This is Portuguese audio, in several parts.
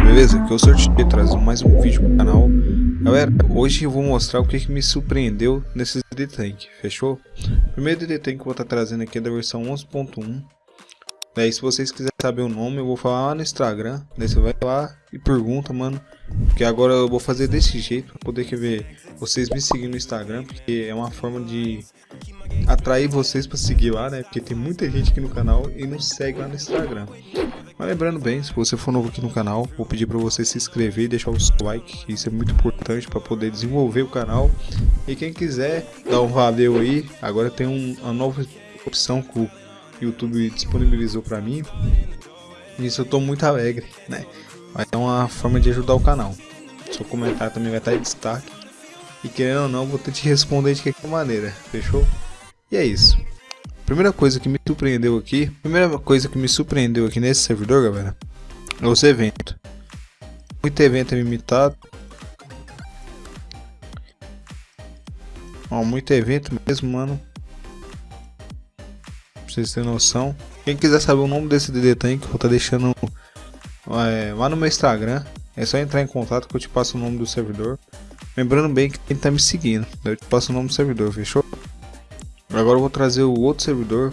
beleza? Que eu sou o trazendo mais um vídeo pro canal. Galera, hoje eu vou mostrar o que, que me surpreendeu nesses DD Tank, fechou? Primeiro DD Tank que eu vou estar tá trazendo aqui é da versão 11.1. Daí se vocês quiserem saber o nome, eu vou falar lá no Instagram. Daí você vai lá e pergunta, mano. Porque agora eu vou fazer desse jeito, pra poder ver vocês me seguir no Instagram. Porque é uma forma de atrair vocês para seguir lá, né? Porque tem muita gente aqui no canal e não segue lá no Instagram. Mas lembrando bem, se você for novo aqui no canal, vou pedir para você se inscrever e deixar o seu like, isso é muito importante para poder desenvolver o canal. E quem quiser dar um valeu aí, agora tem um, uma nova opção que o YouTube disponibilizou para mim. Isso eu tô muito alegre, né? Vai é uma forma de ajudar o canal. Seu comentário também vai estar em destaque. E querendo ou não, vou ter te responder de qualquer maneira, fechou? E é isso. Primeira coisa que me surpreendeu aqui, primeira coisa que me surpreendeu aqui nesse servidor, galera, é os eventos. Muito evento limitado. Ó, muito evento mesmo, mano. Pra vocês terem noção. Quem quiser saber o nome desse DD Tank, eu vou estar deixando é, lá no meu Instagram. É só entrar em contato que eu te passo o nome do servidor. Lembrando bem que quem tá me seguindo, eu te passo o nome do servidor, fechou? Agora eu vou trazer o outro servidor.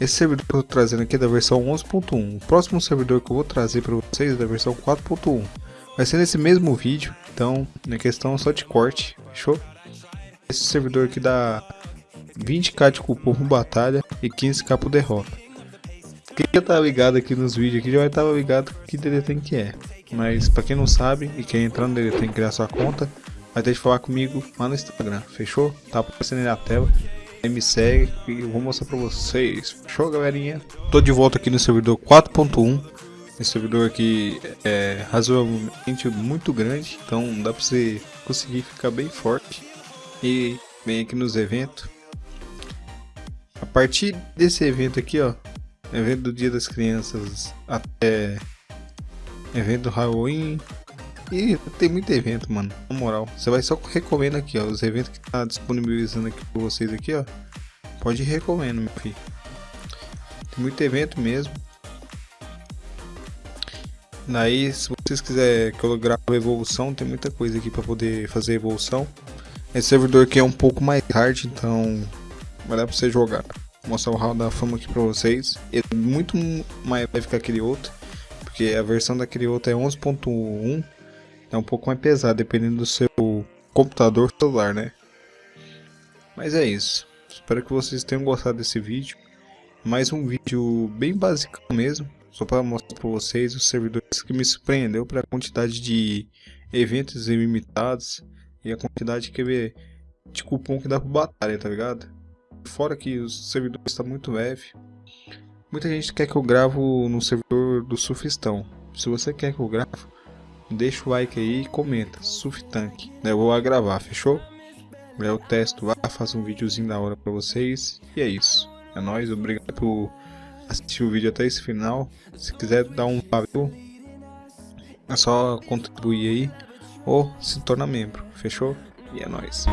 Esse servidor que eu tô trazendo aqui é da versão 11.1. O próximo servidor que eu vou trazer para vocês é da versão 4.1. Vai ser nesse mesmo vídeo, então na questão só de corte, fechou? Esse servidor aqui dá 20k de cupom por batalha e 15k por derrota. Quem já tá ligado aqui nos vídeos aqui já vai estar tá ligado que DD tem que é. Mas para quem não sabe e quer entrar no tem que criar sua conta, vai ter que falar comigo lá no Instagram, fechou? Tá aparecendo na tela me segue e eu vou mostrar pra vocês. Show, galerinha? Tô de volta aqui no servidor 4.1. Esse servidor aqui é razoavelmente muito grande, então dá pra você conseguir ficar bem forte. E vem aqui nos eventos. A partir desse evento aqui, ó, evento do Dia das Crianças até evento Halloween, e tem muito evento, mano. Na moral. Você vai só recomendo aqui, ó. Os eventos que tá disponibilizando aqui pra vocês aqui, ó. Pode ir recomendo, meu filho. Tem muito evento mesmo. Daí, se vocês quiserem que eu grave evolução, tem muita coisa aqui para poder fazer evolução. Esse servidor aqui é um pouco mais hard, então vai dar para você jogar. Vou mostrar o hall da fama aqui para vocês. É muito mais leve que aquele outro, porque a versão daquele outro é 11.1 é um pouco mais pesado, dependendo do seu computador celular, né? Mas é isso. Espero que vocês tenham gostado desse vídeo. Mais um vídeo bem básico mesmo. Só para mostrar para vocês os servidores que me surpreendeu para a quantidade de eventos ilimitados e a quantidade que de cupom que dá para batalha, tá ligado? Fora que os servidores estão tá muito leve. Muita gente quer que eu gravo no servidor do Surfistão. Se você quer que eu grave, deixa o like aí e comenta, Tank. Eu vou gravar, fechou? Eu testo lá, faço um videozinho da hora pra vocês. E é isso. É nóis, obrigado por assistir o vídeo até esse final. Se quiser dar um valeu, é só contribuir aí ou se tornar membro, fechou? E é nóis.